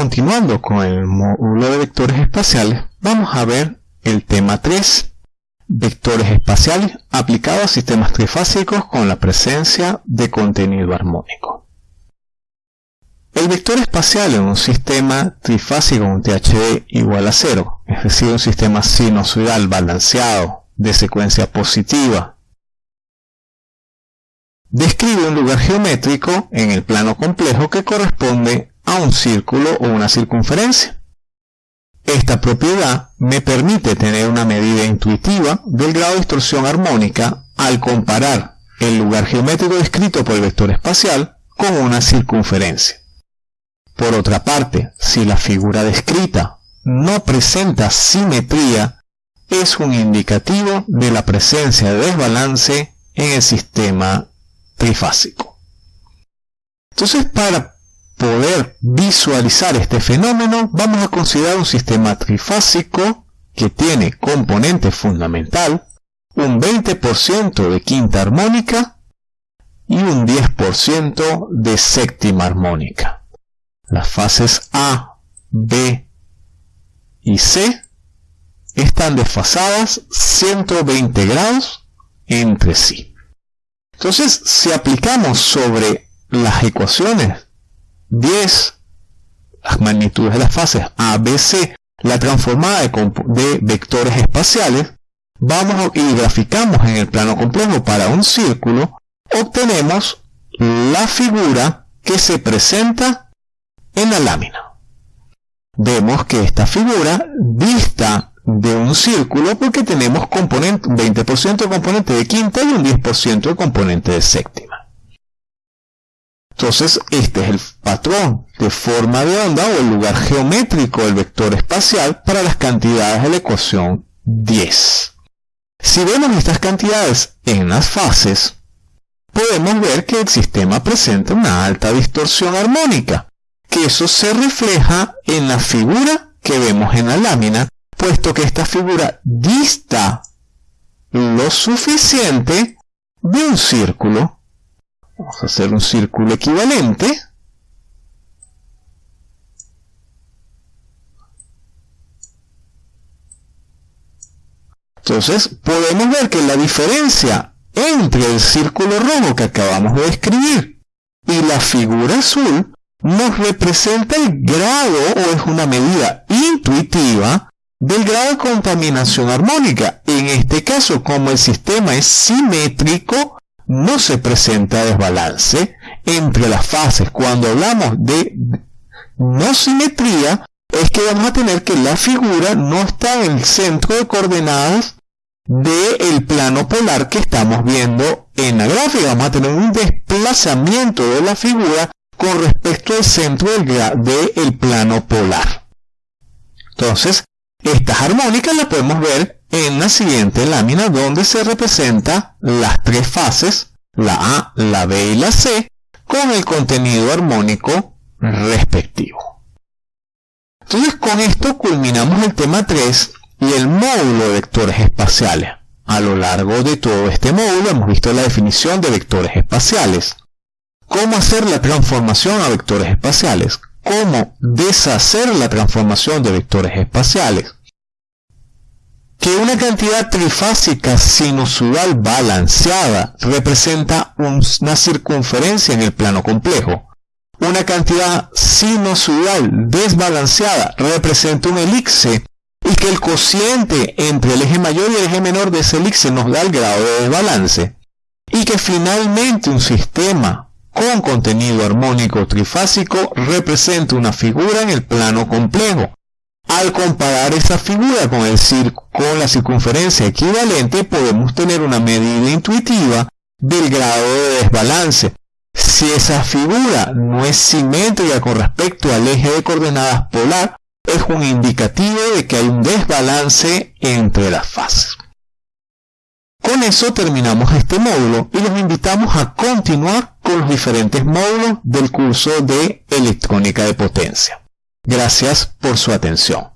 continuando con el módulo de vectores espaciales, vamos a ver el tema 3, vectores espaciales aplicados a sistemas trifásicos con la presencia de contenido armónico. El vector espacial en un sistema trifásico con THD igual a 0, es decir, un sistema sinusoidal balanceado de secuencia positiva, describe un lugar geométrico en el plano complejo que corresponde a un círculo o una circunferencia. Esta propiedad me permite tener una medida intuitiva del grado de distorsión armónica al comparar el lugar geométrico descrito por el vector espacial con una circunferencia. Por otra parte, si la figura descrita no presenta simetría, es un indicativo de la presencia de desbalance en el sistema trifásico. Entonces, para poder visualizar este fenómeno, vamos a considerar un sistema trifásico que tiene componente fundamental, un 20% de quinta armónica y un 10% de séptima armónica. Las fases A, B y C están desfasadas 120 grados entre sí. Entonces, si aplicamos sobre las ecuaciones 10, las magnitudes de las fases A, B, C, la transformada de, vectores espaciales, vamos y graficamos en el plano complejo para un círculo, obtenemos la figura que se presenta en la lámina. Vemos que esta figura dista de un círculo porque tenemos componente, un 20% de componente de quinta y un 10% de componente de séptima. Entonces, este es el patrón de forma de onda o el lugar geométrico del vector espacial para las cantidades de la ecuación 10. Si vemos estas cantidades en las fases, podemos ver que el sistema presenta una alta distorsión armónica, que eso se refleja en la figura que vemos en la lámina, puesto que esta figura dista lo suficiente de un círculo. Vamos a hacer un círculo equivalente. Entonces podemos ver que la diferencia entre el círculo rojo que acabamos de escribir y la figura azul nos representa el grado o es una medida intuitiva del grado de contaminación armónica. En este caso, como el sistema es simétrico, no se presenta desbalance entre las fases. Cuando hablamos de no simetría, es que vamos a tener que la figura no está en el centro de coordenadas del plano polar que estamos viendo en la gráfica. Vamos a tener un desplazamiento de la figura con respecto al centro del, plano polar. Entonces, estas armónicas las podemos ver en la siguiente lámina donde se representa las tres fases, la A, la B y la C, con el contenido armónico respectivo. Entonces con esto culminamos el tema 3 y el módulo de vectores espaciales. A lo largo de todo este módulo hemos visto la definición de vectores espaciales, cómo hacer la transformación a vectores espaciales, cómo deshacer la transformación de vectores espaciales, que una cantidad trifásica sinusoidal balanceada representa una circunferencia en el plano complejo. Una cantidad sinusoidal desbalanceada representa un elipse y que el cociente entre el eje mayor y el eje menor de ese elipse nos da el grado de desbalance. Y que finalmente un sistema con contenido armónico trifásico representa una figura en el plano complejo. Al comparar esa figura con, con la circunferencia equivalente podemos tener una medida intuitiva del grado de desbalance. Si esa figura no es simétrica con respecto al eje de coordenadas polar, es un indicativo de que hay un desbalance entre las fases. Con eso terminamos este módulo y los invitamos a continuar con los diferentes módulos del curso de electrónica de potencia. Gracias por su atención.